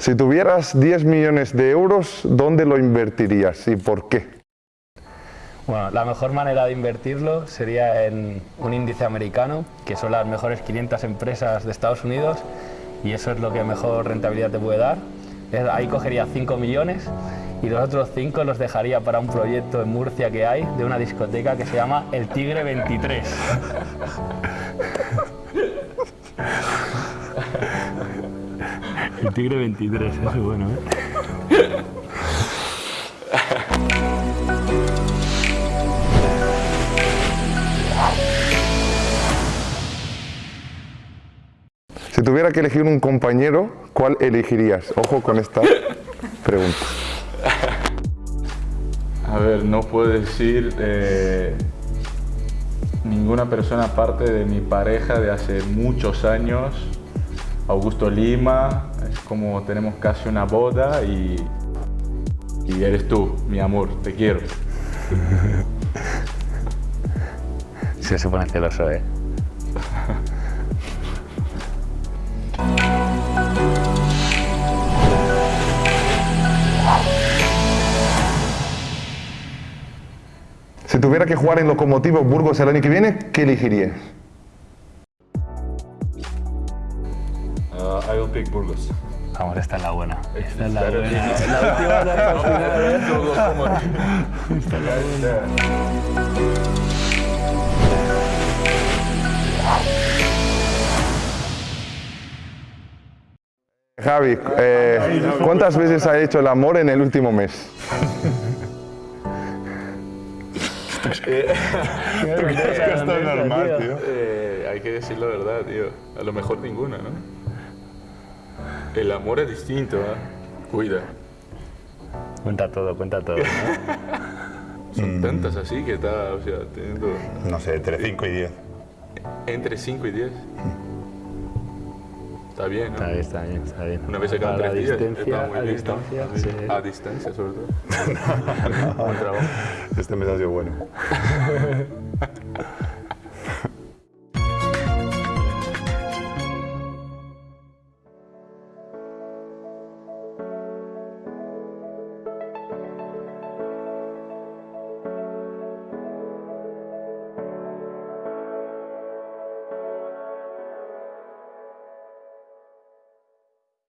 Si tuvieras 10 millones de euros, ¿dónde lo invertirías y por qué? Bueno, la mejor manera de invertirlo sería en un índice americano, que son las mejores 500 empresas de Estados Unidos, y eso es lo que mejor rentabilidad te puede dar. Ahí cogería 5 millones y los otros 5 los dejaría para un proyecto en Murcia que hay de una discoteca que se llama El Tigre 23. El Tigre 23, eso es bueno, ¿eh? Si tuviera que elegir un compañero, ¿cuál elegirías? Ojo con esta pregunta. A ver, no puedo decir eh, ninguna persona aparte de mi pareja de hace muchos años, Augusto Lima, es como tenemos casi una boda y, y eres tú, mi amor, te quiero. Se supone celoso, ¿eh? Si tuviera que jugar en Locomotivo Burgos el año que viene, ¿qué elegirías? I will pick Burgos. Vamos, esta es la buena. Esta es la buena. La última al final, ¿eh? Esta es la buena. Javi, eh, ¿cuántas veces has hecho el amor en el último mes? Esto es normal, tío. Eh, hay que decir la verdad, tío. A lo mejor ninguna, ¿no? El amor es distinto, ¿eh? Cuida. Cuenta todo, cuenta todo. ¿no? Son tantas así que está, o sea, teniendo No sé, entre 5 y 10. entre 5 y 10. Está bien, ¿no? Está bien, está bien, está bien. Una vez cada A la tres días. distancia, está muy a bien, distancia, ¿no? sí. A distancia, sobre todo. Buen trabajo. Este mes ha sido bueno.